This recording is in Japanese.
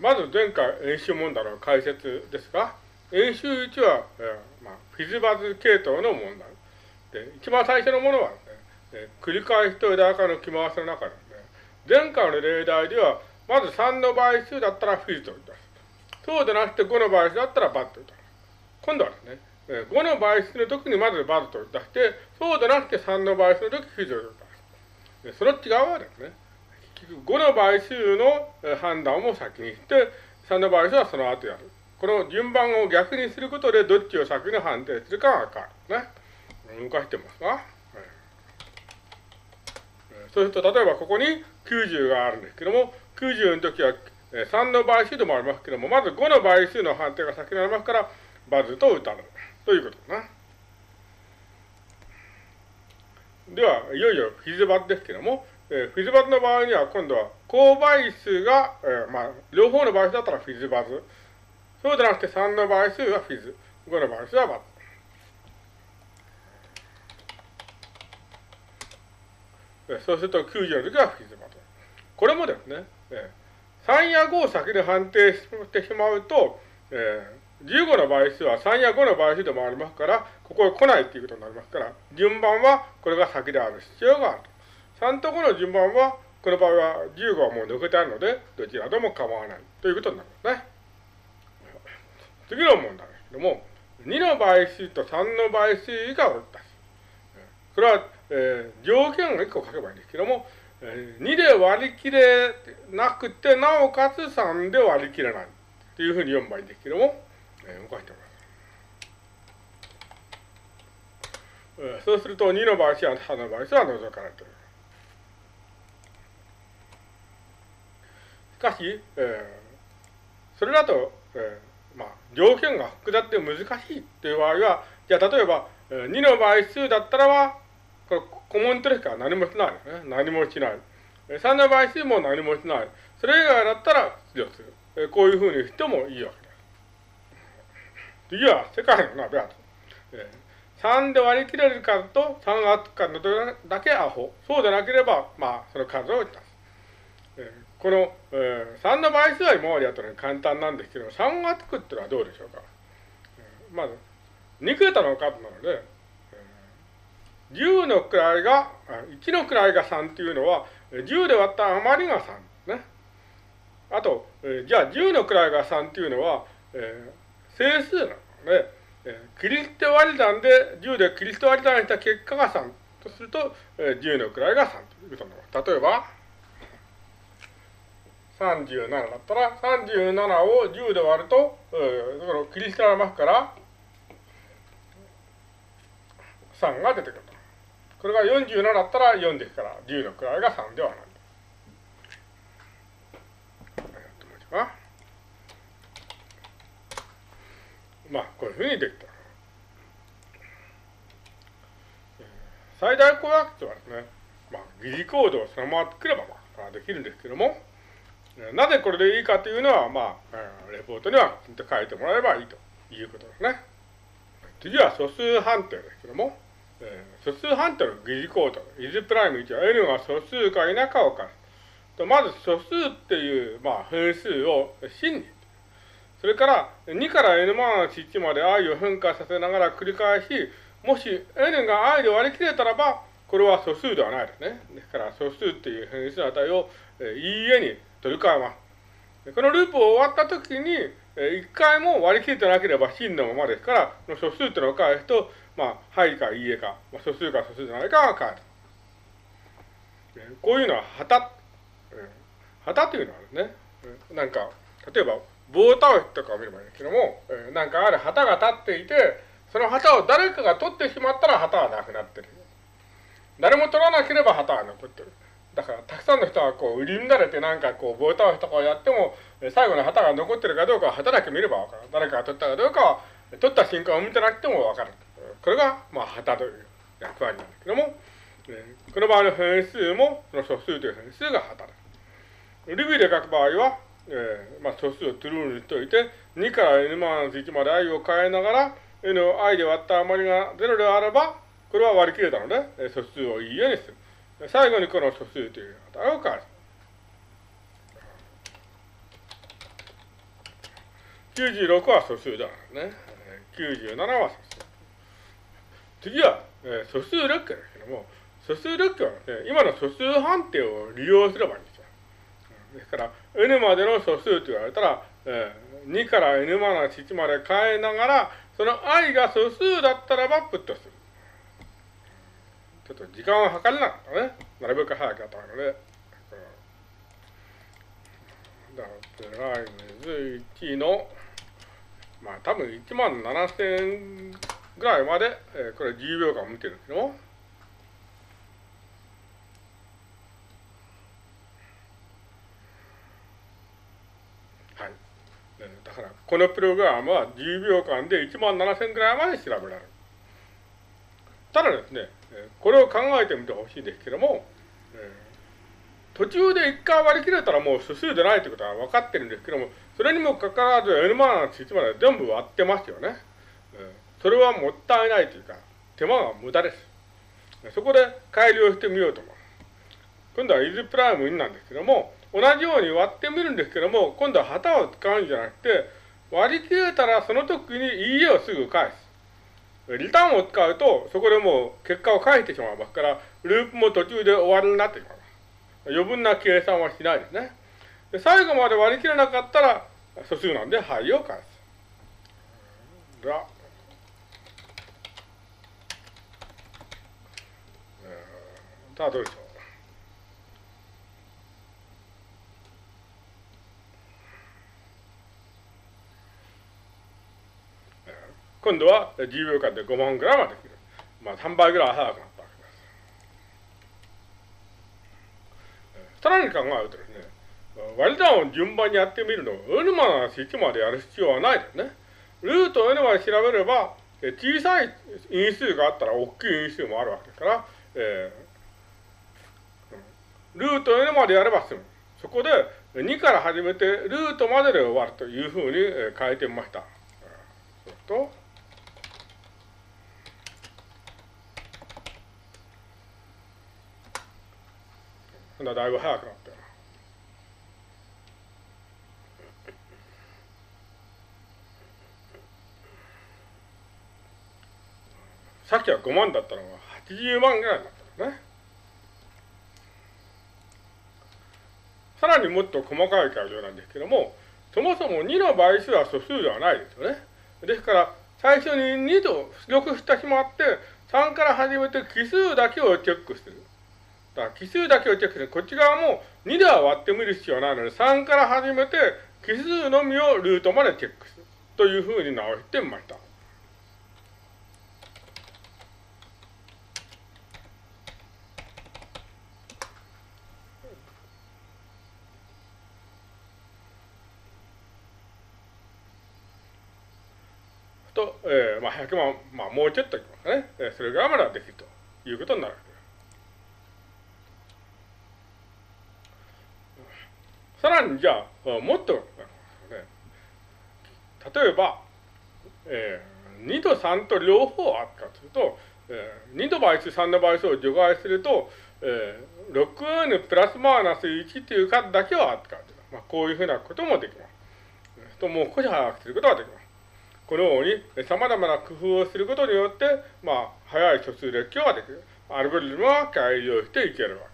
まず前回演習問題の解説ですが、演習1は、えーまあ、フィズバズ系統の問題。で、一番最初のものは、ね、えー、繰り返しと枝分かの着回しの中で、ね、前回の例題では、まず3の倍数だったらフィズと言います。そうでなくて5の倍数だったらバッと言います。今度はですね、えー、5の倍数の時にまずバズと出して、そうでなくて3の倍数の時フィズと言います。その違いはですね、5の倍数の判断を先にして、3の倍数はその後やる。この順番を逆にすることでどっちを先に判定するかが変わる。ね。動かしてますか、そうすると、例えばここに90があるんですけども、90の時は3の倍数でもありますけども、まず5の倍数の判定が先になりますから、バズと歌う。ということですね。では、いよいよフィズバズですけども、えー、フィズバズの場合には今度は高倍数が、えー、まあ、両方の倍数だったらフィズバズ。そうじゃなくて3の倍数はフィズ。5の倍数はバズ。えー、そうすると90の時はフィズバズ。これもですね、えー、3や5を先に判定してしまうと、えー、15の倍数は3や5の倍数でもありますから、ここへ来ないということになりますから、順番はこれが先である必要がある。3と5の順番は、この場合は15はもう抜けてあるので、どちらでも構わないということになるんですね。次の問題ですけども、2の倍数と3の倍数がおったし。これは、えー、条件を1個書けばいいんですけども、えー、2で割り切れなくて、なおかつ3で割り切れないというふうに読めばいいんですけども、えー、動かしてみます。え、そうすると2の倍数は3の倍数は除かれている。しかし、えー、それだと、えー、まあ、条件が複雑で難しいという場合は、じゃあ例えば、えー、2の倍数だったらば、これ、コモントですから何もしないね。何もしない。3の倍数も何もしない。それ以外だったら出力する。えー、こういうふうにしてもいいわけです。次は、世界の鍋跡。えー、3で割り切れる数と3がつく数だけアホ。そうでなければ、まあ、その数を出す。この、えー、3の倍数は今までやったのに簡単なんですけど、3がつくっていうのはどうでしょうか。まず、2桁の数なので、えー、10の位が、1の位が3っていうのは、10で割った余りが3ね。あと、えー、じゃあ10の位が3っていうのは、えー、整数なので、えー、キリスト割り算で10でキリスト割り算した結果が3とすると、えー、10の位が3ということになります。例えば、37だったら、37を10で割ると、うん、だから切り捨てられますから、3が出てくると。これが47だったら4ですから、10の位が3ではない。まあ、こういうふうにできた。最大公約数はですね、まあ、疑似コードをそのまま作れば、まあ、できるんですけども、なぜこれでいいかというのは、まあ、レポートにはきちんと書いてもらえばいいということですね。次は素数判定ですけども、えー、素数判定の疑似コード、イズプライム1は n が素数か否かを返す。とまず素数っていう、まあ、変数を真に。それから2から n マン1まで i を変化させながら繰り返し、もし n が i で割り切れたらば、これは素数ではないですね。ですから素数っていう変数の値を、えー、いいえに取り替えます。このループを終わったときに、一回も割り切ってなければ真のままですから、この素数っていうのを返すと、まあ、はいかいいえか、まあ、素数か素数じゃないかが返る。こういうのは旗。旗というのはですね、なんか、例えば棒倒しとかを見ればいいんですけども、なんかある旗が立っていて、その旗を誰かが取ってしまったら旗はなくなってる。誰も取らなければ旗は残ってる。だから、たくさんの人がこう、売り乱れてなんかこう、棒倒しとかをやっても、最後の旗が残ってるかどうかは旗だけ見ればわかる。誰かが取ったかどうかは、取った瞬間を見てなくてもわかる。これが、まあ、旗という役割なんですけども、この場合の変数も、その素数という変数が旗です。ルビーで書く場合は、えー、まあ、素数をトゥルーにしておいて、2から n マン1まで i を変えながら、n を i で割った余りが0であれば、これは割り切れたので、素数をいいえにする。最後にこの素数という値を返す？96は素数だからね。97は素数。次は、えー、素数列挙ですけども、素数列挙はね、今の素数判定を利用すればいいんですよ。ですから、n までの素数と言われたら、えー、2から n マナ1まで変えながら、その i が素数だったらばプットする。ちょっと時間を計れなかったね。なるべく早くやったので。だプライムズ1の、まあ多分1万7000ぐらいまで、えー、これ10秒間見てるんですけども、はい。だから、このプログラムは10秒間で1万7000ぐらいまで調べられる。ただですね、これを考えてみてほしいですけども、途中で一回割り切れたらもう素数でないということは分かってるんですけども、それにもかかわらず N マナ1まで全部割ってますよね。それはもったいないというか、手間が無駄です。そこで改良してみようと思う。今度はイズプライム2なんですけども、同じように割ってみるんですけども、今度は旗を使うんじゃなくて、割り切れたらその時にいいえをすぐ返す。リターンを使うと、そこでもう結果を返してしまいますから、ループも途中で終わりになってしまいます。余分な計算はしないですね。で最後まで割り切れなかったら、素数なんで、はいを返す。がさあどうでしょう。今度は10秒間で5万グラムはできる。まあ3倍ぐらい早くなったわけです。さらに考えるとですね、割り算を順番にやってみるのを N マナ1までやる必要はないですね。ルート N まで調べれば、小さい因数があったら大きい因数もあるわけですから、えールート n までやれば済む。そこで2から始めてルートまでで終わるというふうに変えてみました。そうだいぶ早くなったよさっきは5万だったのが80万ぐらいになったね。さらにもっと細かい改良なんですけども、そもそも2の倍数は素数ではないですよね。ですから、最初に2と出力してしまって、3から始めて奇数だけをチェックする。だ奇数だけをチェックする。こっち側も2では割ってみる必要はないので、3から始めて奇数のみをルートまでチェックする。というふうに直してみました。と、えー、まあ、100万、まあ、もうちょっといきますかね。えー、それぐらいまではできるということになるわけです。さらにじゃあ、もっと、ね、例えば、えー、2と3と両方あったとすると、えー、2の倍数、3の倍数を除外すると、えー、6n プラスマイナス1という数だけはあった。まあ、こういうふうなこともできます。と、もう少し早くすることができます。このように様々な工夫をすることによって、まあ、早い素数列挙ができる。アルゴリズムは改良していけるわ